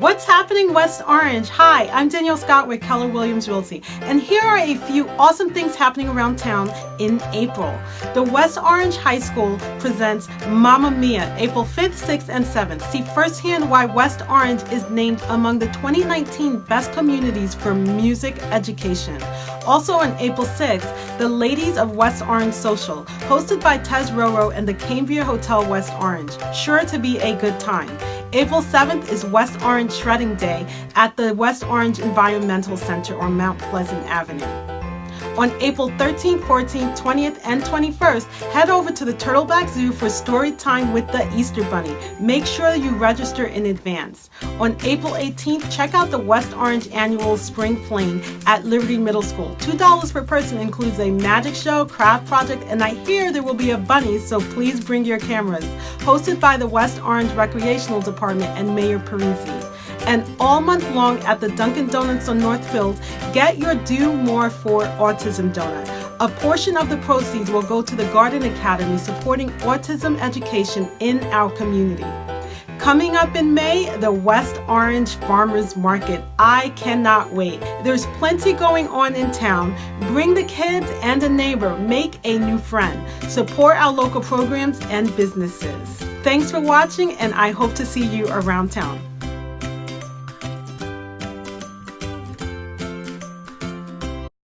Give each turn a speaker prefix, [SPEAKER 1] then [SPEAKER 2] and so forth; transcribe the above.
[SPEAKER 1] What's happening West Orange? Hi, I'm Danielle Scott with Keller Williams Realty, and here are a few awesome things happening around town in April. The West Orange High School presents Mamma Mia, April 5th, 6th, and 7th. See firsthand why West Orange is named among the 2019 best communities for music education. Also on April 6th, the Ladies of West Orange Social, hosted by Tez Roro and the Cambria Hotel West Orange. Sure to be a good time. April 7th is West Orange Shredding Day at the West Orange Environmental Center on Mount Pleasant Avenue. On April 13th, 14th, 20th, and 21st, head over to the Turtleback Zoo for story time with the Easter Bunny. Make sure you register in advance. On April 18th, check out the West Orange Annual Spring Fling at Liberty Middle School. $2 per person includes a magic show, craft project, and I hear there will be a bunny, so please bring your cameras. Hosted by the West Orange Recreational Department and Mayor Parisi and all month long at the Dunkin' Donuts on Northfield, get your Do More for Autism donut. A portion of the proceeds will go to the Garden Academy supporting autism education in our community. Coming up in May, the West Orange Farmers Market. I cannot wait. There's plenty going on in town. Bring the kids and a neighbor. Make a new friend. Support our local programs and businesses. Thanks for watching and I hope to see you around town.